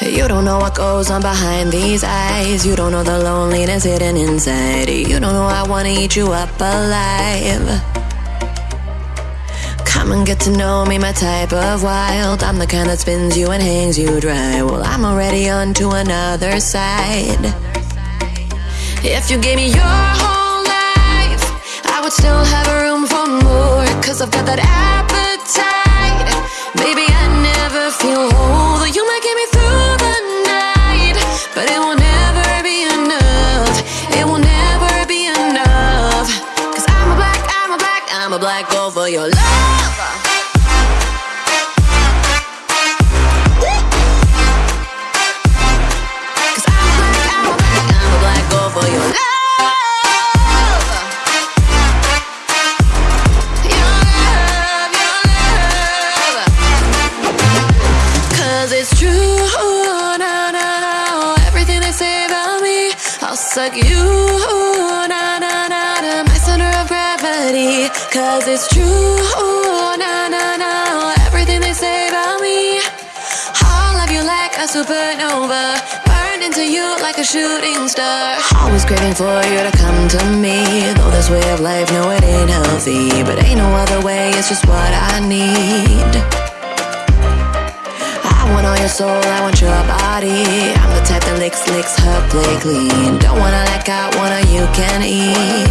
You don't know what goes on behind these eyes. You don't know the loneliness hidden inside. You don't know I wanna eat you up alive. Come and get to know me, my type of wild. I'm the kind that spins you and hangs you dry. Well, I'm already on to another side. If you gave me your whole life, I would still have room for more. Cause I've got that appetite. Baby, I never feel na. Everything they say about me, I'll suck you, na na Cause it's true, na na na. Everything they say about me, I'll love you like a supernova. Burn into you like a shooting star. Always craving for you to come to me. Though this way of life, no, it ain't healthy. But ain't no other way, it's just what I need. I want all your soul, I want your body. I'm the type that licks, licks her play clean. Don't wanna let go, wanna you can eat.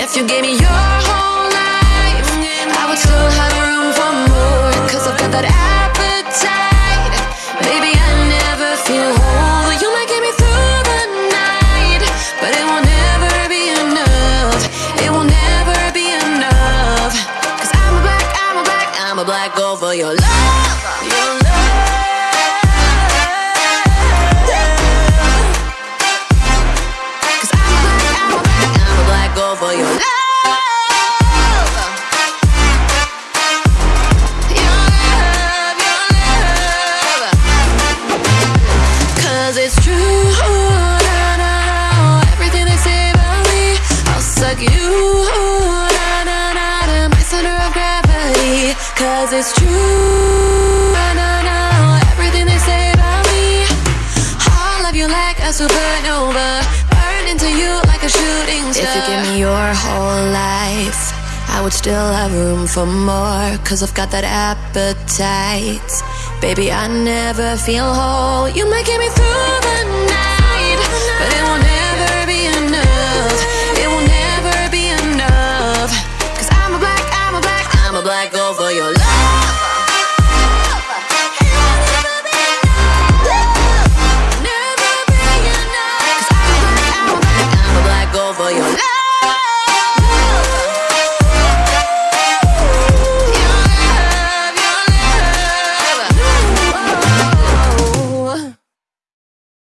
If you gave me your whole life, I would still have room for more. Cause I've got that appetite. Baby, I never feel whole. You might get me through the night, but it will never be enough. It will never be enough. Cause I'm a black, I'm a black, I'm a black girl for your love. Your Cause it's true, na na na. Everything they say about me, love you like a supernova. Burn into you like a shooting star. If you give me your whole life. I would still have room for more, cause I've got that appetite. Baby, I never feel whole. You might get me through